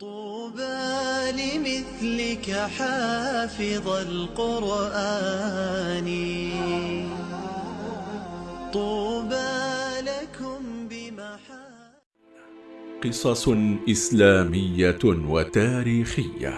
طوبى لمثلك حافظ القرآن. طوبى لكم بمحا قصص إسلامية وتاريخية.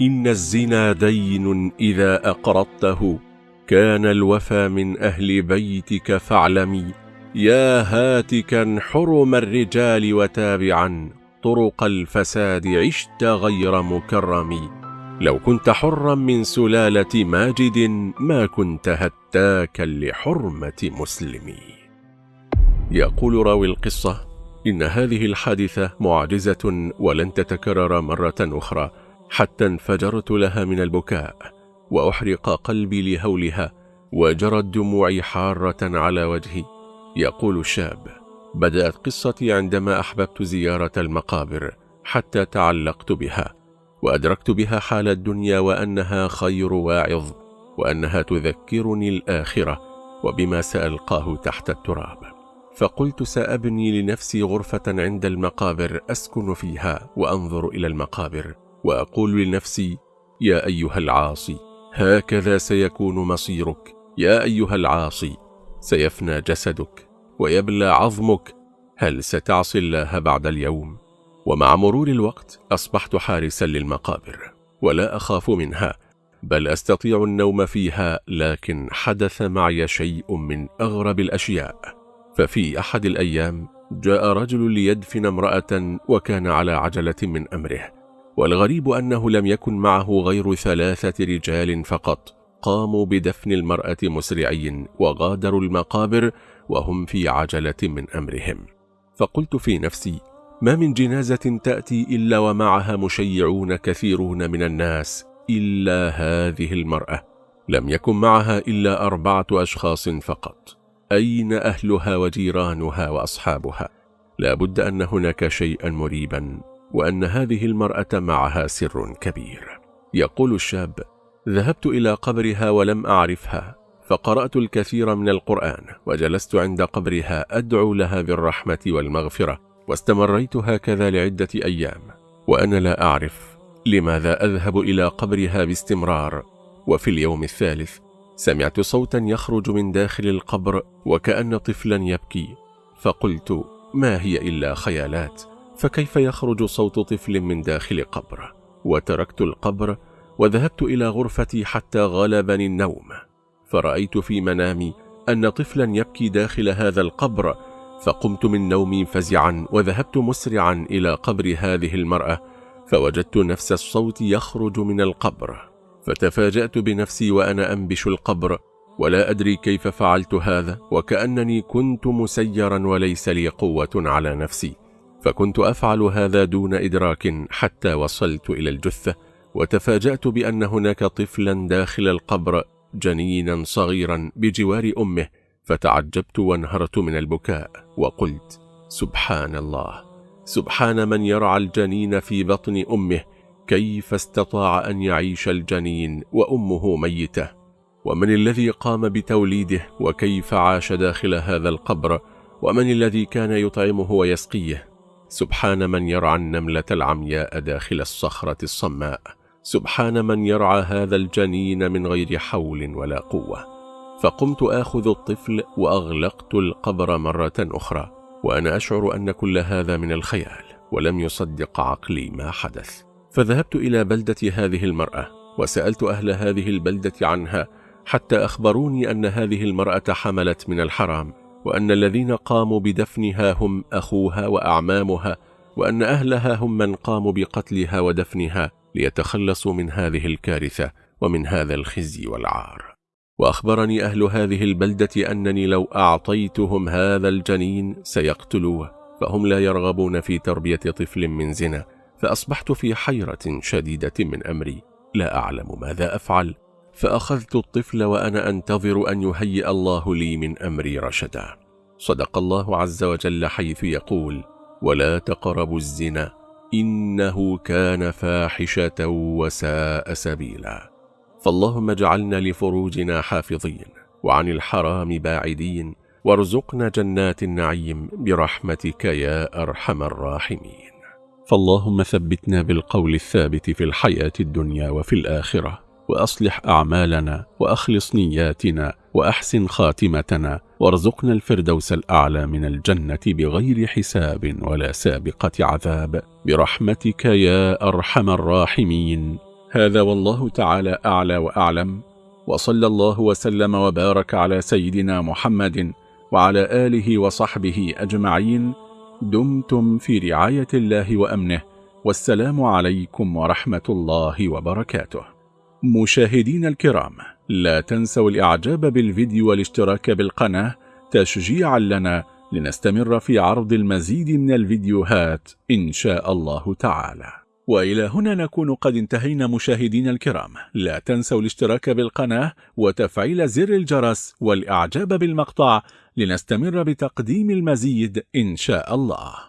إن الزنا دين إذا أقرضته. كان الوفى من أهل بيتك فاعلمي. يا هاتكا حرم الرجال وتابعا. طرق الفساد عشت غير مكرم. لو كنت حرا من سلالة ماجد ما كنت هتاكا لحرمة مسلمي يقول راوي القصة إن هذه الحادثة معجزة ولن تتكرر مرة أخرى. حتى انفجرت لها من البكاء وأحرق قلبي لهولها وجرت دموعي حارة على وجهي. يقول الشاب بدأت قصتي عندما أحببت زيارة المقابر حتى تعلقت بها وأدركت بها حال الدنيا وأنها خير واعظ وأنها تذكرني الآخرة وبما سألقاه تحت التراب. فقلت سأبني لنفسي غرفة عند المقابر أسكن فيها وأنظر إلى المقابر. وأقول لنفسي يا أيها العاصي هكذا سيكون مصيرك. يا أيها العاصي سيفنى جسدك ويبلى عظمك. هل ستعصي الله بعد اليوم؟ ومع مرور الوقت أصبحت حارسا للمقابر ولا أخاف منها بل أستطيع النوم فيها لكن حدث معي شيء من أغرب الأشياء. ففي أحد الأيام جاء رجل ليدفن امرأة وكان على عجلة من أمره. والغريب أنه لم يكن معه غير ثلاثة رجال فقط. قاموا بدفن المرأة مسرعين وغادروا المقابر وهم في عجلة من أمرهم. فقلت في نفسي ما من جنازة تأتي إلا ومعها مشيعون كثيرون من الناس إلا هذه المرأة. لم يكن معها إلا أربعة أشخاص فقط. أين أهلها وجيرانها وأصحابها؟ لا بد أن هناك شيئا مريبا. وأن هذه المرأة معها سر كبير. يقول الشاب ذهبت إلى قبرها ولم أعرفها فقرأت الكثير من القرآن وجلست عند قبرها أدعو لها بالرحمة والمغفرة واستمريت هكذا لعدة أيام وأنا لا أعرف لماذا أذهب إلى قبرها باستمرار. وفي اليوم الثالث سمعت صوتا يخرج من داخل القبر وكأن طفلا يبكي فقلت ما هي إلا خيالات؟ فكيف يخرج صوت طفل من داخل قبر؟ وتركت القبر وذهبت إلى غرفتي حتى غلبني النوم. فرأيت في منامي أن طفلا يبكي داخل هذا القبر فقمت من نومي فزعا وذهبت مسرعا إلى قبر هذه المرأة فوجدت نفس الصوت يخرج من القبر. فتفاجأت بنفسي وأنا أنبش القبر ولا أدري كيف فعلت هذا وكأنني كنت مسيرا وليس لي قوة على نفسي. فكنت أفعل هذا دون إدراك حتى وصلت إلى الجثة وتفاجأت بأن هناك طفلا داخل القبر جنينا صغيرا بجوار أمه فتعجبت وانهرت من البكاء وقلت سبحان الله سبحان من يرعى الجنين في بطن أمه كيف استطاع أن يعيش الجنين وأمه ميتة؟ ومن الذي قام بتوليده وكيف عاش داخل هذا القبر؟ ومن الذي كان يطعمه ويسقيه؟ سبحان من يرعى النملة العمياء داخل الصخرة الصماء. سبحان من يرعى هذا الجنين من غير حول ولا قوة. فقمت آخذ الطفل وأغلقت القبر مرة أخرى وأنا أشعر أن كل هذا من الخيال ولم يصدق عقلي ما حدث. فذهبت إلى بلدة هذه المرأة وسألت أهل هذه البلدة عنها حتى أخبروني أن هذه المرأة حملت من الحرام. وأن الذين قاموا بدفنها هم أخوها وأعمامها وأن أهلها هم من قاموا بقتلها ودفنها ليتخلصوا من هذه الكارثة ومن هذا الخزي والعار. وأخبرني أهل هذه البلدة أنني لو أعطيتهم هذا الجنين سيقتلوه فهم لا يرغبون في تربية طفل من زنا فأصبحت في حيرة شديدة من أمري. لا أعلم ماذا أفعل. فأخذت الطفل وأنا أنتظر أن يهيئ الله لي من أمري رشدا. صدق الله عز وجل حيث يقول ولا تقربوا الزنا إنه كان فاحشة وساء سبيلا. فاللهم اجعلنا لفروجنا حافظين وعن الحرام باعدين وارزقنا جنات النعيم برحمتك يا أرحم الراحمين. فاللهم ثبتنا بالقول الثابت في الحياة الدنيا وفي الآخرة. وأصلح أعمالنا وأخلص نياتنا وأحسن خاتمتنا وارزقنا الفردوس الأعلى من الجنة بغير حساب ولا سابقة عذاب. برحمتك يا أرحم الراحمين. هذا والله تعالى أعلى وأعلم. وصلى الله وسلم وبارك على سيدنا محمد وعلى آله وصحبه أجمعين. دمتم في رعاية الله وأمنه. والسلام عليكم ورحمة الله وبركاته. مشاهدين الكرام لا تنسوا الإعجاب بالفيديو والاشتراك بالقناة تشجيعا لنا لنستمر في عرض المزيد من الفيديوهات إن شاء الله تعالى. وإلى هنا نكون قد انتهينا مشاهدين الكرام لا تنسوا الاشتراك بالقناة وتفعيل زر الجرس والإعجاب بالمقطع لنستمر بتقديم المزيد إن شاء الله.